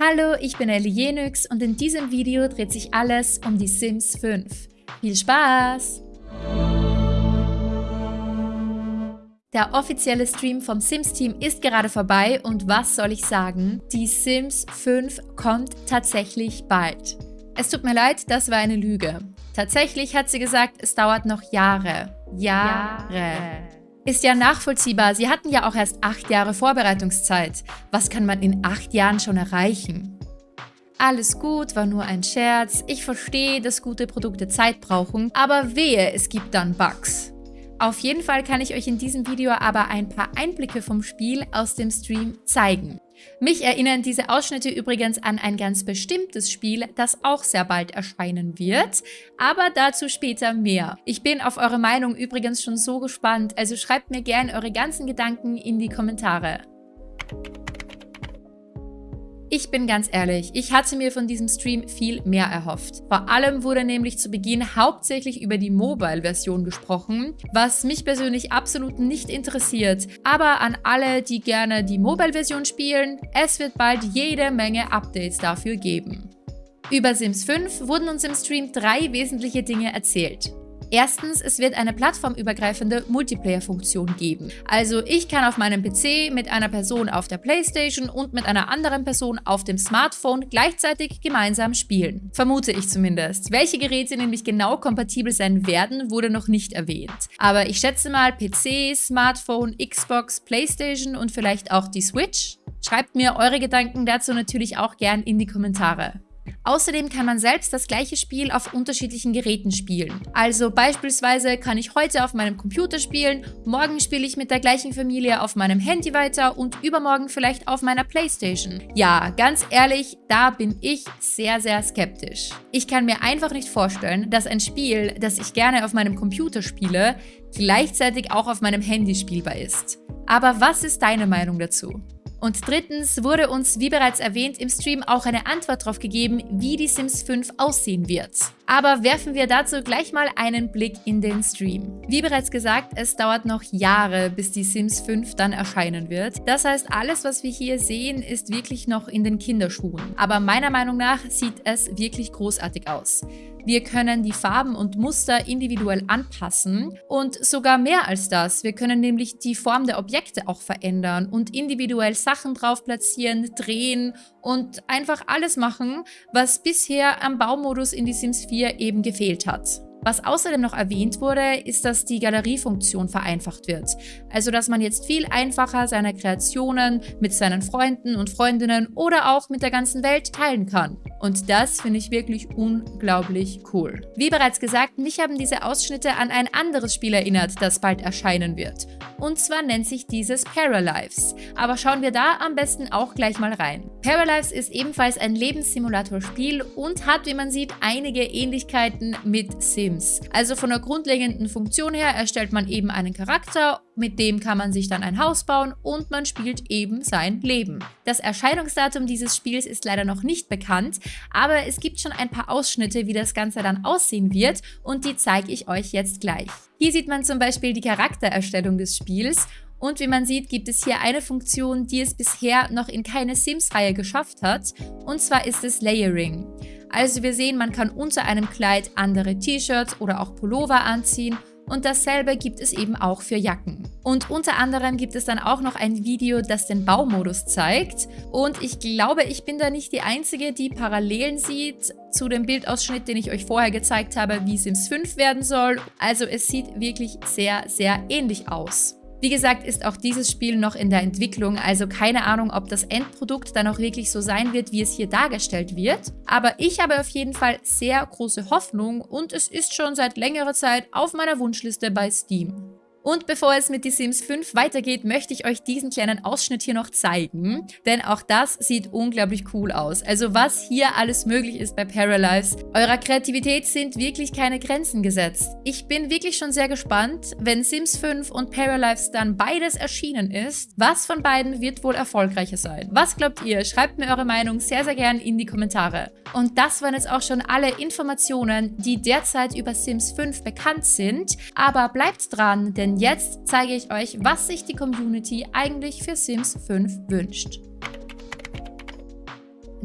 Hallo, ich bin Ellie Jenix und in diesem Video dreht sich alles um die Sims 5. Viel Spaß! Der offizielle Stream vom Sims-Team ist gerade vorbei und was soll ich sagen? Die Sims 5 kommt tatsächlich bald. Es tut mir leid, das war eine Lüge. Tatsächlich hat sie gesagt, es dauert noch Jahre. Jahre. Jahre. Ist ja nachvollziehbar, sie hatten ja auch erst acht Jahre Vorbereitungszeit. Was kann man in acht Jahren schon erreichen? Alles gut, war nur ein Scherz. Ich verstehe, dass gute Produkte Zeit brauchen, aber wehe, es gibt dann Bugs. Auf jeden Fall kann ich euch in diesem Video aber ein paar Einblicke vom Spiel aus dem Stream zeigen. Mich erinnern diese Ausschnitte übrigens an ein ganz bestimmtes Spiel, das auch sehr bald erscheinen wird, aber dazu später mehr. Ich bin auf eure Meinung übrigens schon so gespannt, also schreibt mir gerne eure ganzen Gedanken in die Kommentare. Ich bin ganz ehrlich, ich hatte mir von diesem Stream viel mehr erhofft. Vor allem wurde nämlich zu Beginn hauptsächlich über die Mobile-Version gesprochen, was mich persönlich absolut nicht interessiert. Aber an alle, die gerne die Mobile-Version spielen, es wird bald jede Menge Updates dafür geben. Über Sims 5 wurden uns im Stream drei wesentliche Dinge erzählt. Erstens, es wird eine plattformübergreifende Multiplayer-Funktion geben. Also ich kann auf meinem PC mit einer Person auf der Playstation und mit einer anderen Person auf dem Smartphone gleichzeitig gemeinsam spielen. Vermute ich zumindest. Welche Geräte nämlich genau kompatibel sein werden, wurde noch nicht erwähnt. Aber ich schätze mal PC, Smartphone, Xbox, Playstation und vielleicht auch die Switch? Schreibt mir eure Gedanken dazu natürlich auch gern in die Kommentare. Außerdem kann man selbst das gleiche Spiel auf unterschiedlichen Geräten spielen. Also beispielsweise kann ich heute auf meinem Computer spielen, morgen spiele ich mit der gleichen Familie auf meinem Handy weiter und übermorgen vielleicht auf meiner Playstation. Ja, ganz ehrlich, da bin ich sehr, sehr skeptisch. Ich kann mir einfach nicht vorstellen, dass ein Spiel, das ich gerne auf meinem Computer spiele, gleichzeitig auch auf meinem Handy spielbar ist. Aber was ist deine Meinung dazu? Und drittens wurde uns, wie bereits erwähnt, im Stream auch eine Antwort darauf gegeben, wie die Sims 5 aussehen wird. Aber werfen wir dazu gleich mal einen Blick in den Stream. Wie bereits gesagt, es dauert noch Jahre, bis die Sims 5 dann erscheinen wird. Das heißt, alles, was wir hier sehen, ist wirklich noch in den Kinderschuhen. Aber meiner Meinung nach sieht es wirklich großartig aus. Wir können die Farben und Muster individuell anpassen und sogar mehr als das. Wir können nämlich die Form der Objekte auch verändern und individuell Sachen drauf platzieren, drehen und einfach alles machen, was bisher am Baumodus in die Sims 4 eben gefehlt hat. Was außerdem noch erwähnt wurde, ist, dass die Galeriefunktion vereinfacht wird. Also, dass man jetzt viel einfacher seine Kreationen mit seinen Freunden und Freundinnen oder auch mit der ganzen Welt teilen kann. Und das finde ich wirklich unglaublich cool. Wie bereits gesagt, mich haben diese Ausschnitte an ein anderes Spiel erinnert, das bald erscheinen wird. Und zwar nennt sich dieses Paralives. Aber schauen wir da am besten auch gleich mal rein. Paralives ist ebenfalls ein Lebenssimulator-Spiel und hat, wie man sieht, einige Ähnlichkeiten mit Sims. Also von der grundlegenden Funktion her erstellt man eben einen Charakter, mit dem kann man sich dann ein Haus bauen und man spielt eben sein Leben. Das Erscheinungsdatum dieses Spiels ist leider noch nicht bekannt, aber es gibt schon ein paar Ausschnitte, wie das Ganze dann aussehen wird und die zeige ich euch jetzt gleich. Hier sieht man zum Beispiel die Charaktererstellung des Spiels und wie man sieht, gibt es hier eine Funktion, die es bisher noch in keine Sims-Reihe geschafft hat und zwar ist es Layering. Also wir sehen, man kann unter einem Kleid andere T-Shirts oder auch Pullover anziehen und dasselbe gibt es eben auch für Jacken. Und unter anderem gibt es dann auch noch ein Video, das den Baumodus zeigt. Und ich glaube, ich bin da nicht die Einzige, die Parallelen sieht zu dem Bildausschnitt, den ich euch vorher gezeigt habe, wie Sims 5 werden soll. Also es sieht wirklich sehr, sehr ähnlich aus. Wie gesagt, ist auch dieses Spiel noch in der Entwicklung, also keine Ahnung, ob das Endprodukt dann auch wirklich so sein wird, wie es hier dargestellt wird. Aber ich habe auf jeden Fall sehr große Hoffnung und es ist schon seit längerer Zeit auf meiner Wunschliste bei Steam. Und bevor es mit The Sims 5 weitergeht, möchte ich euch diesen kleinen Ausschnitt hier noch zeigen, denn auch das sieht unglaublich cool aus. Also was hier alles möglich ist bei Paralives. Eurer Kreativität sind wirklich keine Grenzen gesetzt. Ich bin wirklich schon sehr gespannt, wenn Sims 5 und Paralives dann beides erschienen ist, was von beiden wird wohl erfolgreicher sein? Was glaubt ihr? Schreibt mir eure Meinung sehr, sehr gern in die Kommentare. Und das waren jetzt auch schon alle Informationen, die derzeit über Sims 5 bekannt sind. Aber bleibt dran, denn jetzt zeige ich euch, was sich die Community eigentlich für Sims 5 wünscht.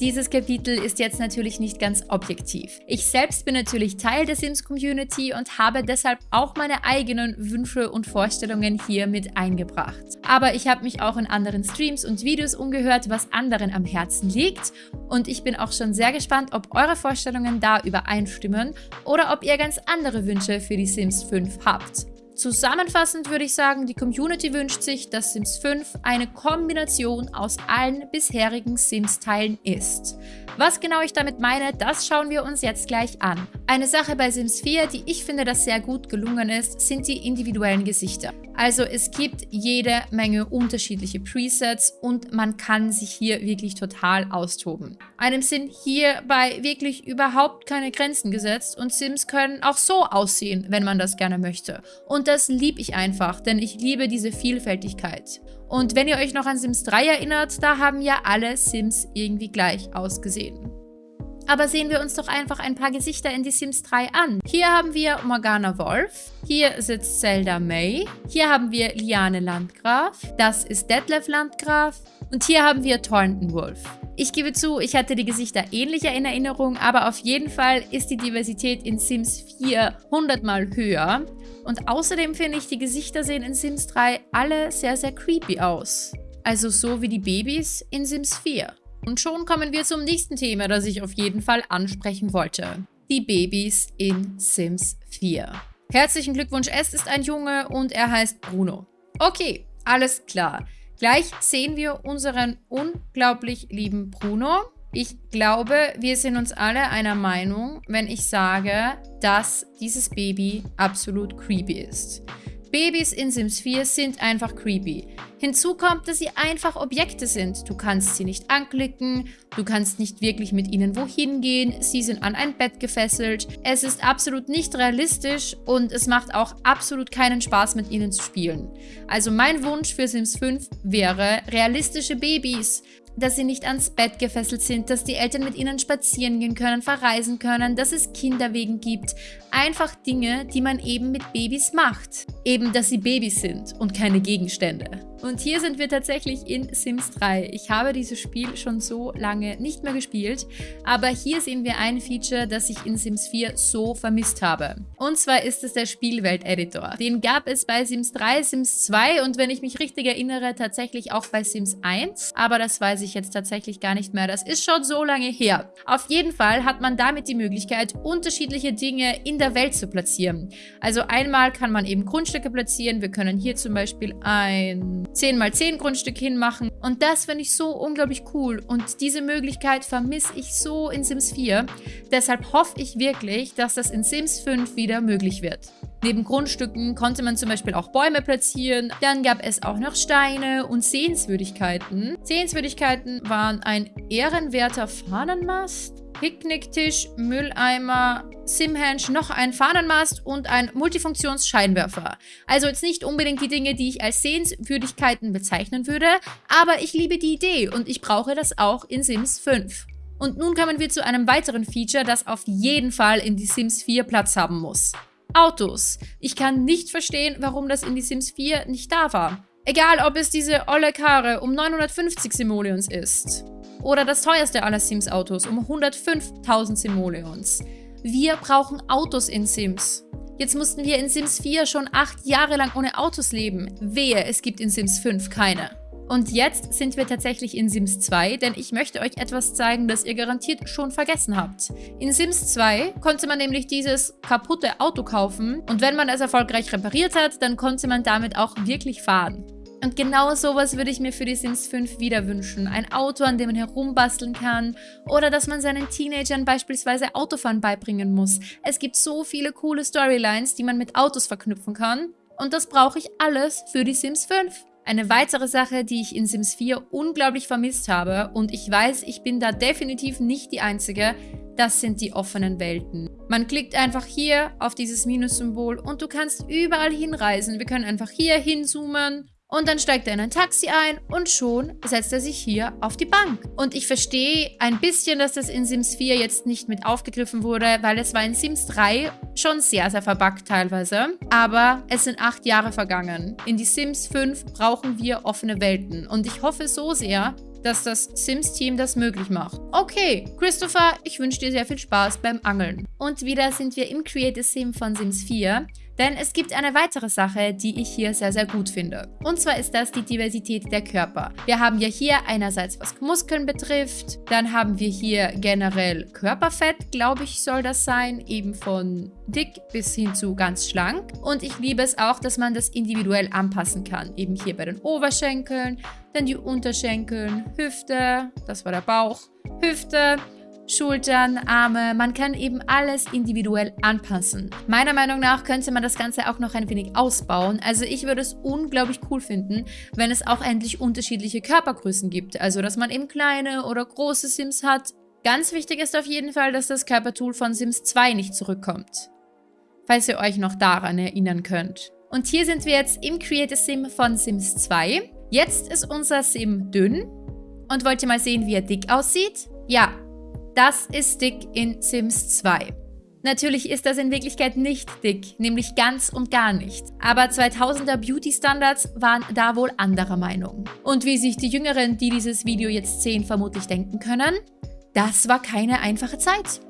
dieses Kapitel ist jetzt natürlich nicht ganz objektiv. Ich selbst bin natürlich Teil der Sims-Community und habe deshalb auch meine eigenen Wünsche und Vorstellungen hier mit eingebracht. Aber ich habe mich auch in anderen Streams und Videos umgehört, was anderen am Herzen liegt und ich bin auch schon sehr gespannt, ob eure Vorstellungen da übereinstimmen oder ob ihr ganz andere Wünsche für die Sims 5 habt. Zusammenfassend würde ich sagen, die Community wünscht sich, dass Sims 5 eine Kombination aus allen bisherigen Sims-Teilen ist. Was genau ich damit meine, das schauen wir uns jetzt gleich an. Eine Sache bei Sims 4, die ich finde, dass sehr gut gelungen ist, sind die individuellen Gesichter. Also es gibt jede Menge unterschiedliche Presets und man kann sich hier wirklich total austoben. Einem sind hierbei wirklich überhaupt keine Grenzen gesetzt und Sims können auch so aussehen, wenn man das gerne möchte. Und das liebe ich einfach, denn ich liebe diese Vielfältigkeit. Und wenn ihr euch noch an Sims 3 erinnert, da haben ja alle Sims irgendwie gleich ausgesehen. Aber sehen wir uns doch einfach ein paar Gesichter in die Sims 3 an. Hier haben wir Morgana Wolf. Hier sitzt Zelda May. Hier haben wir Liane Landgraf. Das ist Detlef Landgraf. Und hier haben wir Thornton Wolf. Ich gebe zu, ich hatte die Gesichter ähnlicher in Erinnerung, aber auf jeden Fall ist die Diversität in Sims 4 100 mal höher. Und außerdem finde ich, die Gesichter sehen in Sims 3 alle sehr, sehr creepy aus. Also so wie die Babys in Sims 4. Und schon kommen wir zum nächsten Thema, das ich auf jeden Fall ansprechen wollte. Die Babys in Sims 4. Herzlichen Glückwunsch, es ist ein Junge und er heißt Bruno. Okay, alles klar. Gleich sehen wir unseren unglaublich lieben Bruno. Ich glaube, wir sind uns alle einer Meinung, wenn ich sage, dass dieses Baby absolut creepy ist. Babys in Sims 4 sind einfach creepy. Hinzu kommt, dass sie einfach Objekte sind. Du kannst sie nicht anklicken, du kannst nicht wirklich mit ihnen wohin gehen, sie sind an ein Bett gefesselt. Es ist absolut nicht realistisch und es macht auch absolut keinen Spaß mit ihnen zu spielen. Also mein Wunsch für Sims 5 wäre realistische Babys dass sie nicht ans Bett gefesselt sind, dass die Eltern mit ihnen spazieren gehen können, verreisen können, dass es Kinderwegen gibt. Einfach Dinge, die man eben mit Babys macht. Eben, dass sie Babys sind und keine Gegenstände. Und hier sind wir tatsächlich in Sims 3. Ich habe dieses Spiel schon so lange nicht mehr gespielt, aber hier sehen wir ein Feature, das ich in Sims 4 so vermisst habe. Und zwar ist es der Spielwelt-Editor. Den gab es bei Sims 3, Sims 2 und wenn ich mich richtig erinnere, tatsächlich auch bei Sims 1. Aber das weiß ich jetzt tatsächlich gar nicht mehr. Das ist schon so lange her. Auf jeden Fall hat man damit die Möglichkeit, unterschiedliche Dinge in der Welt zu platzieren. Also einmal kann man eben Grundstücke platzieren. Wir können hier zum Beispiel ein 10 x 10 Grundstück hinmachen. Und das finde ich so unglaublich cool. Und diese Möglichkeit vermisse ich so in Sims 4. Deshalb hoffe ich wirklich, dass das in Sims 5 wieder möglich wird. Neben Grundstücken konnte man zum Beispiel auch Bäume platzieren. Dann gab es auch noch Steine und Sehenswürdigkeiten. Sehenswürdigkeiten waren ein ehrenwerter Fahnenmast, Picknicktisch, Mülleimer, Simhenge, noch ein Fahnenmast und ein Multifunktionsscheinwerfer. Also jetzt nicht unbedingt die Dinge, die ich als Sehenswürdigkeiten bezeichnen würde, aber ich liebe die Idee und ich brauche das auch in Sims 5. Und nun kommen wir zu einem weiteren Feature, das auf jeden Fall in die Sims 4 Platz haben muss. Autos. Ich kann nicht verstehen, warum das in die Sims 4 nicht da war. Egal, ob es diese olle Karre um 950 Simoleons ist oder das teuerste aller Sims-Autos um 105.000 Simoleons. Wir brauchen Autos in Sims. Jetzt mussten wir in Sims 4 schon 8 Jahre lang ohne Autos leben. Wehe, es gibt in Sims 5 keine. Und jetzt sind wir tatsächlich in Sims 2, denn ich möchte euch etwas zeigen, das ihr garantiert schon vergessen habt. In Sims 2 konnte man nämlich dieses kaputte Auto kaufen und wenn man es erfolgreich repariert hat, dann konnte man damit auch wirklich fahren. Und genau sowas würde ich mir für die Sims 5 wieder wünschen. Ein Auto, an dem man herumbasteln kann oder dass man seinen Teenagern beispielsweise Autofahren beibringen muss. Es gibt so viele coole Storylines, die man mit Autos verknüpfen kann. Und das brauche ich alles für die Sims 5. Eine weitere Sache, die ich in Sims 4 unglaublich vermisst habe und ich weiß, ich bin da definitiv nicht die Einzige, das sind die offenen Welten. Man klickt einfach hier auf dieses Minus-Symbol und du kannst überall hinreisen. Wir können einfach hier hinzoomen und dann steigt er in ein Taxi ein und schon setzt er sich hier auf die Bank. Und ich verstehe ein bisschen, dass das in Sims 4 jetzt nicht mit aufgegriffen wurde, weil es war in Sims 3 schon sehr, sehr verbuggt teilweise. Aber es sind acht Jahre vergangen. In die Sims 5 brauchen wir offene Welten. Und ich hoffe so sehr, dass das Sims-Team das möglich macht. Okay, Christopher, ich wünsche dir sehr viel Spaß beim Angeln. Und wieder sind wir im Creative Sim von Sims 4. Denn es gibt eine weitere Sache, die ich hier sehr, sehr gut finde. Und zwar ist das die Diversität der Körper. Wir haben ja hier einerseits, was Muskeln betrifft, dann haben wir hier generell Körperfett, glaube ich, soll das sein, eben von dick bis hin zu ganz schlank. Und ich liebe es auch, dass man das individuell anpassen kann. Eben hier bei den Oberschenkeln, dann die Unterschenkeln, Hüfte, das war der Bauch, Hüfte, Schultern, Arme, man kann eben alles individuell anpassen. Meiner Meinung nach könnte man das Ganze auch noch ein wenig ausbauen. Also ich würde es unglaublich cool finden, wenn es auch endlich unterschiedliche Körpergrößen gibt. Also dass man eben kleine oder große Sims hat. Ganz wichtig ist auf jeden Fall, dass das Körpertool von Sims 2 nicht zurückkommt. Falls ihr euch noch daran erinnern könnt. Und hier sind wir jetzt im Creative Sim von Sims 2. Jetzt ist unser Sim dünn. Und wollt ihr mal sehen, wie er dick aussieht? Ja, das ist dick in Sims 2. Natürlich ist das in Wirklichkeit nicht dick, nämlich ganz und gar nicht. Aber 2000er Beauty-Standards waren da wohl anderer Meinung. Und wie sich die Jüngeren, die dieses Video jetzt sehen, vermutlich denken können, das war keine einfache Zeit.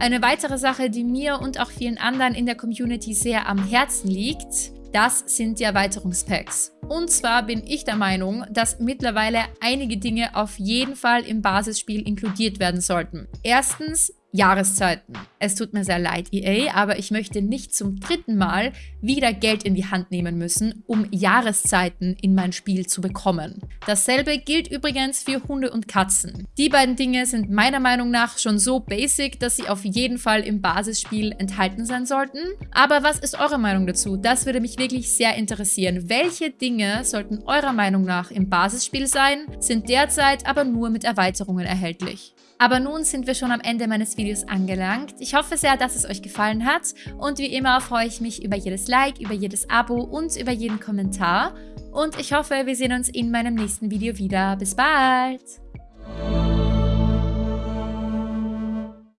Eine weitere Sache, die mir und auch vielen anderen in der Community sehr am Herzen liegt, das sind die Erweiterungspacks. Und zwar bin ich der Meinung, dass mittlerweile einige Dinge auf jeden Fall im Basisspiel inkludiert werden sollten. Erstens Jahreszeiten. Es tut mir sehr leid, EA, aber ich möchte nicht zum dritten Mal wieder Geld in die Hand nehmen müssen, um Jahreszeiten in mein Spiel zu bekommen. Dasselbe gilt übrigens für Hunde und Katzen. Die beiden Dinge sind meiner Meinung nach schon so basic, dass sie auf jeden Fall im Basisspiel enthalten sein sollten. Aber was ist eure Meinung dazu? Das würde mich wirklich sehr interessieren. Welche Dinge sollten eurer Meinung nach im Basisspiel sein, sind derzeit aber nur mit Erweiterungen erhältlich? Aber nun sind wir schon am Ende meines Videos angelangt. Ich hoffe sehr, dass es euch gefallen hat und wie immer freue ich mich über jedes Like, über jedes Abo und über jeden Kommentar. Und ich hoffe, wir sehen uns in meinem nächsten Video wieder. Bis bald!